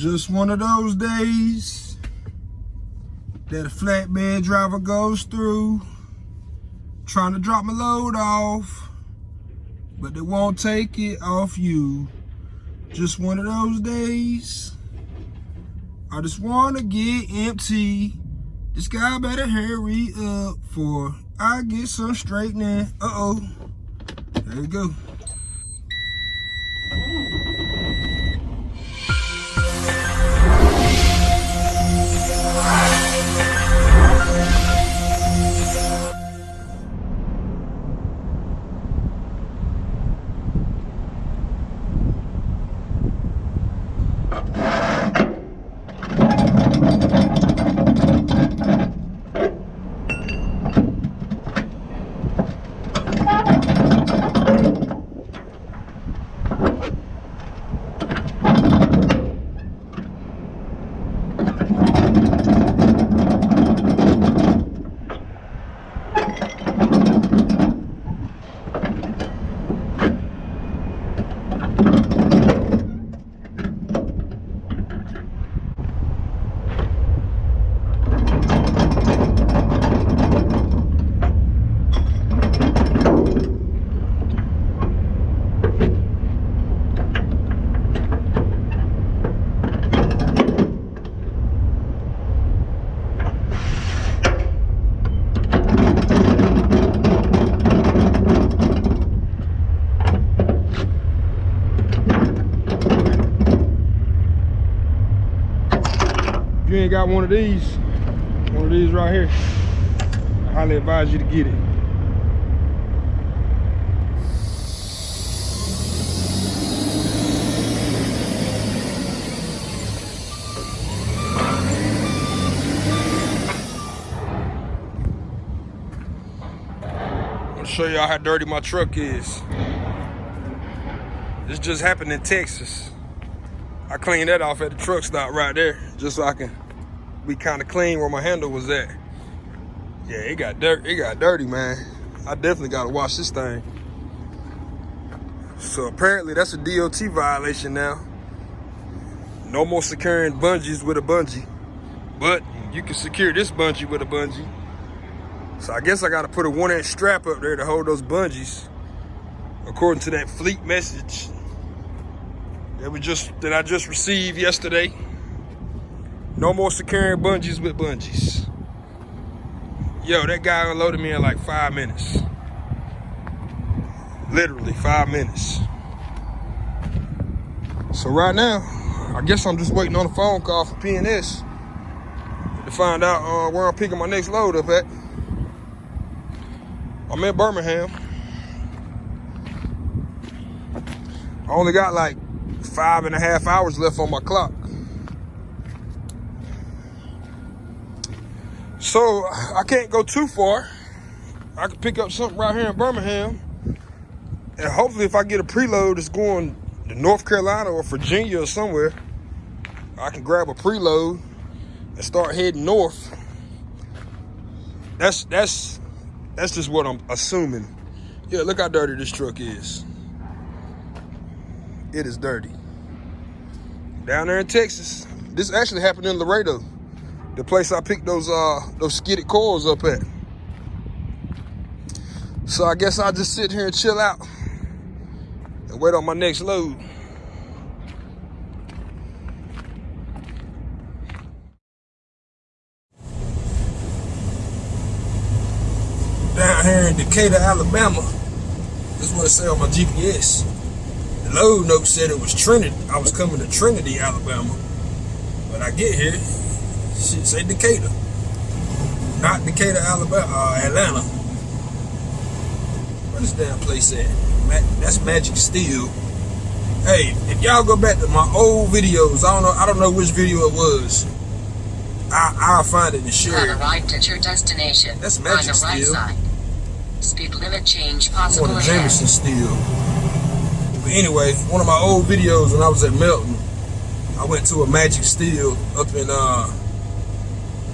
Just one of those days that a flatbed driver goes through trying to drop my load off, but they won't take it off you. Just one of those days. I just want to get empty. This guy better hurry up for I get some straightening. Uh-oh. There you go. Got one of these, one of these right here, I highly advise you to get it. Show y'all how dirty my truck is. This just happened in Texas. I cleaned that off at the truck stop right there, just so I can be kind of clean where my handle was at. Yeah, it got dirt. It got dirty, man. I definitely got to wash this thing. So apparently that's a DOT violation now. No more securing bungees with a bungee, but you can secure this bungee with a bungee. So I guess I got to put a one inch strap up there to hold those bungees, according to that fleet message that we just that I just received yesterday. No more securing bungees with bungees. Yo, that guy unloaded me in like five minutes. Literally five minutes. So right now, I guess I'm just waiting on a phone call for PNS to find out uh, where I'm picking my next load up at. I'm in Birmingham. I only got like five and a half hours left on my clock. So I can't go too far. I can pick up something right here in Birmingham. And hopefully if I get a preload that's going to North Carolina or Virginia or somewhere, I can grab a preload and start heading north. That's that's that's just what I'm assuming. Yeah, look how dirty this truck is. It is dirty. Down there in Texas. This actually happened in Laredo. The place I picked those uh those skidded coils up at. So I guess I'll just sit here and chill out and wait on my next load. Down here in Decatur, Alabama. This is what it said on my GPS. The load note said it was Trinity. I was coming to Trinity, Alabama. When I get here, shit say Decatur. Not Decatur, Alabama, uh, Atlanta. Where this damn place at? that's Magic Steel. Hey, if y'all go back to my old videos, I don't know, I don't know which video it was. I, I'll find it and share it. arrived at your destination. That's Magic on the right Steel. Side. Speed limit change possible ahead. Jameson Steel. But anyway, one of my old videos when I was at Melton, I went to a Magic Steel up in uh,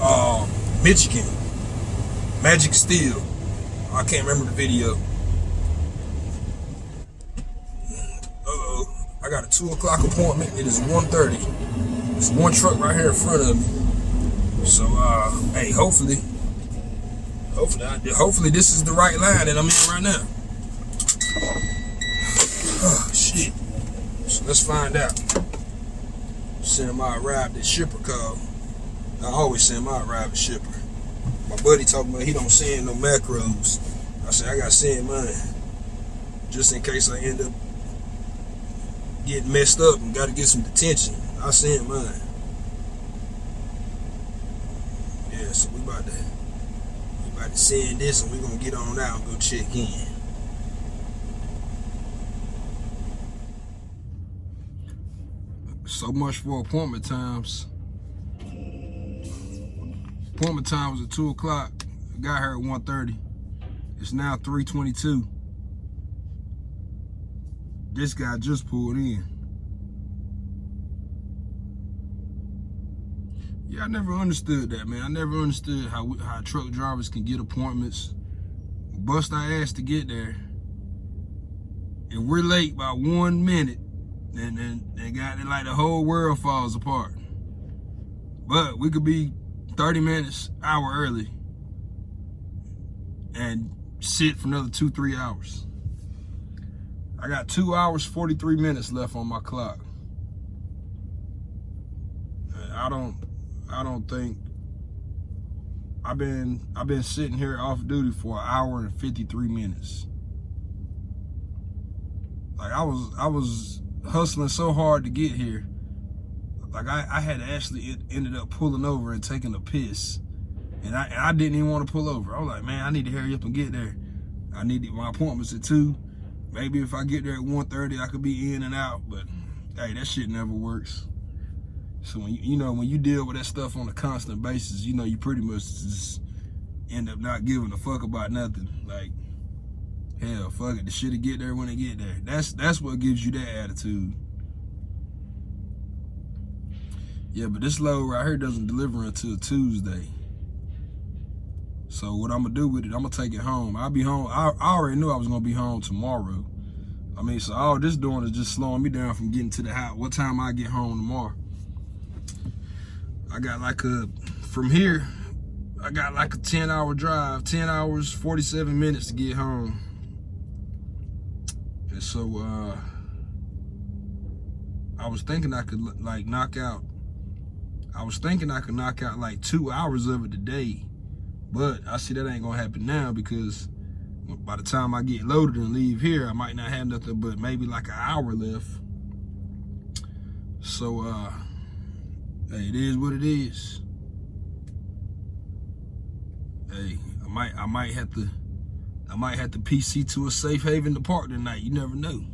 uh, Michigan. Magic Steel. I can't remember the video. Uh-oh. I got a 2 o'clock appointment. It is 1.30. There's one truck right here in front of me. So, uh, hey, hopefully, hopefully, I, hopefully this is the right line that I'm in right now. Oh, shit. So let's find out. Send my arrived at shipper call. I always send my arrived at shipper. My buddy talking about he don't send no macros. I said I gotta send mine. Just in case I end up getting messed up and gotta get some detention. I send mine. Yeah, so we about to we about to send this and we gonna get on out and go check in. So much for appointment times. Appointment time was at 2 o'clock. Got here at 1.30. It's now 3.22. This guy just pulled in. Yeah, I never understood that, man. I never understood how how truck drivers can get appointments, bust our ass to get there, and we're late by one minute, and then they got it like the whole world falls apart. But we could be 30 minutes, hour early, and sit for another two, three hours. I got two hours, 43 minutes left on my clock. I don't, I don't think I've been, I've been sitting here off duty for an hour and 53 minutes. Like I was, I was hustling so hard to get here. Like I, I had actually ended up pulling over and taking a piss. And I, and I didn't even want to pull over. I was like, man, I need to hurry up and get there. I need my appointment's at two. Maybe if I get there at 1.30, I could be in and out. But hey, that shit never works. So when you, you know when you deal with that stuff on a constant basis, you know you pretty much just end up not giving a fuck about nothing. Like hell, fuck it, the shit'll get there when it get there. That's that's what gives you that attitude. Yeah, but this load right here doesn't deliver until Tuesday. So what I'm gonna do with it, I'm gonna take it home. I'll be home. I, I already knew I was gonna be home tomorrow. I mean, so all this doing is just slowing me down from getting to the house. What time I get home tomorrow? I got like a, from here, I got like a 10 hour drive, 10 hours, 47 minutes to get home. And so, uh, I was thinking I could like knock out, I was thinking I could knock out like two hours of it today. But I see that ain't gonna happen now because by the time I get loaded and leave here, I might not have nothing but maybe like an hour left. So, uh, hey, it is what it is. Hey, I might, I might have to, I might have to PC to a safe haven to park tonight. You never know.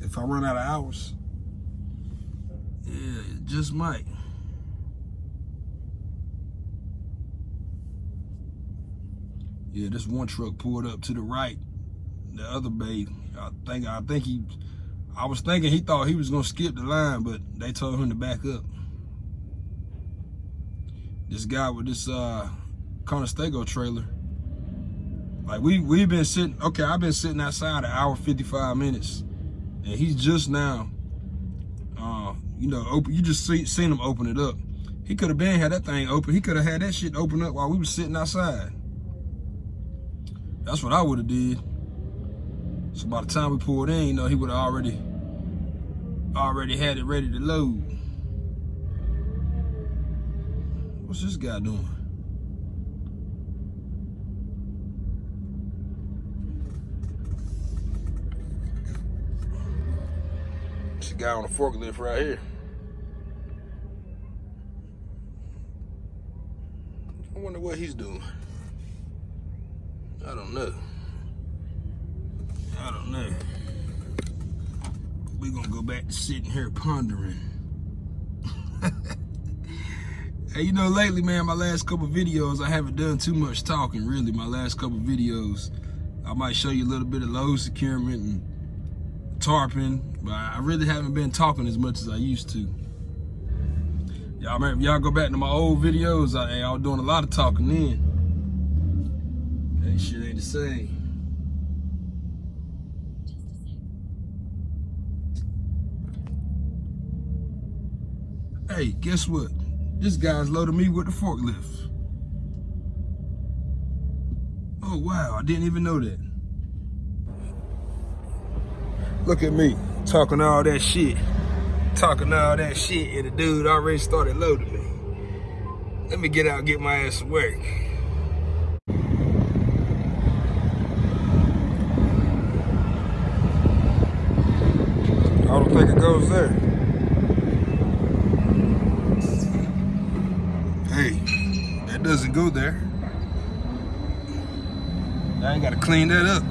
If I run out of hours, yeah, it just might. Yeah, this one truck pulled up to the right. The other bay, I think I think he I was thinking he thought he was gonna skip the line, but they told him to back up. This guy with this uh Conestoga trailer. Like we we've been sitting okay, I've been sitting outside an hour 55 minutes. And he's just now uh, you know, open you just see, seen him open it up. He could have been had that thing open. He could have had that shit open up while we was sitting outside. That's what I would have did. So by the time we pulled in, you know, he would have already already had it ready to load. What's this guy doing? This guy on a forklift right here. I wonder what he's doing. I don't know. I don't know. We're gonna go back to sitting here pondering. hey, you know, lately, man, my last couple videos, I haven't done too much talking, really. My last couple videos, I might show you a little bit of load securement and tarping, but I really haven't been talking as much as I used to. Y'all remember, y'all go back to my old videos, I, I was doing a lot of talking then. That shit ain't the same. Hey, guess what? This guy's loading me with the forklift. Oh, wow, I didn't even know that. Look at me, talking all that shit. Talking all that shit, and the dude already started loading me. Let me get out and get my ass to work. I it goes there. Hey, that doesn't go there. I ain't gotta clean that up.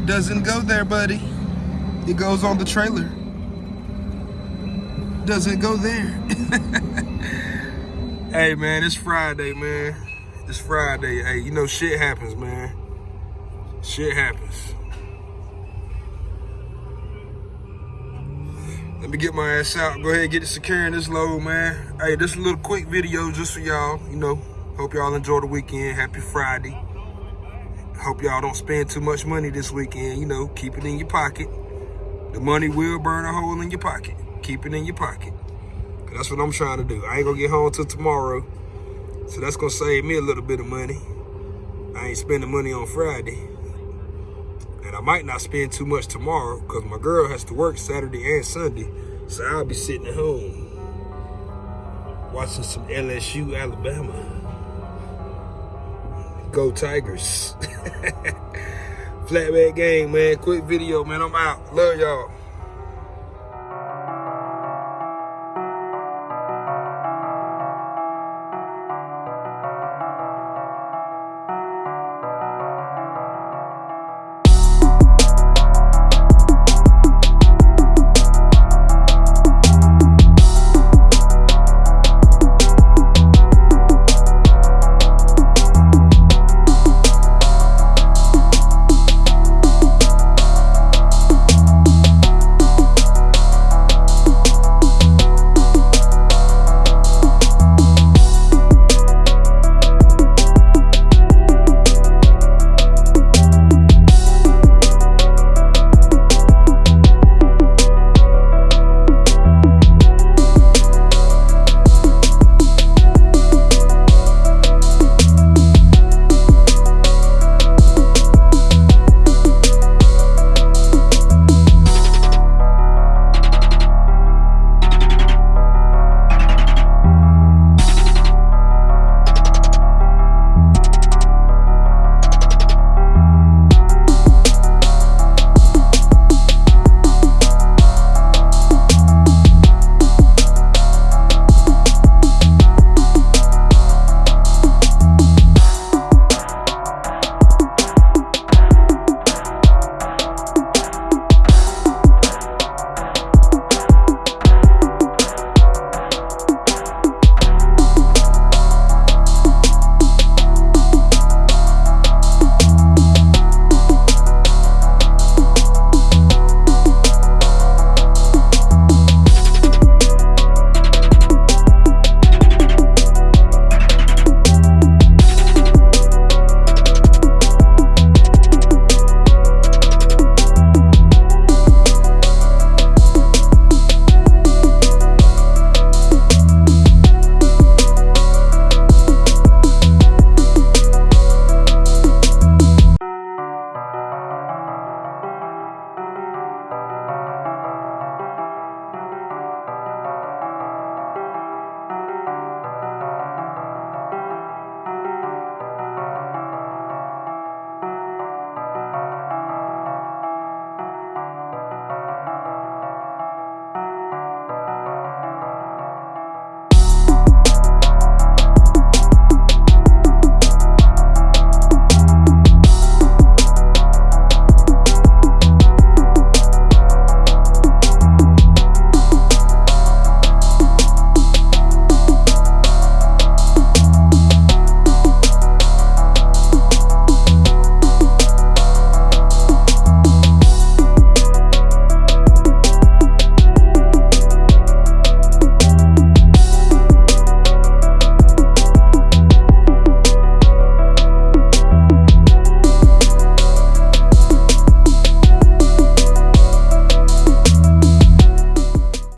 It doesn't go there, buddy. It goes on the trailer. Doesn't go there. hey man, it's Friday, man. It's Friday. Hey, you know shit happens, man. Shit happens. Let me get my ass out. Go ahead and get it securing this load, man. Hey, this is a little quick video just for y'all. You know, hope y'all enjoy the weekend. Happy Friday. Hope y'all don't spend too much money this weekend. You know, keep it in your pocket. The money will burn a hole in your pocket. Keep it in your pocket. That's what I'm trying to do. I ain't gonna get home till tomorrow. So that's gonna save me a little bit of money. I ain't spending money on Friday. And I might not spend too much tomorrow because my girl has to work Saturday and Sunday. So I'll be sitting at home watching some LSU Alabama. Go Tigers. Flatbed game, man. Quick video, man. I'm out. Love y'all.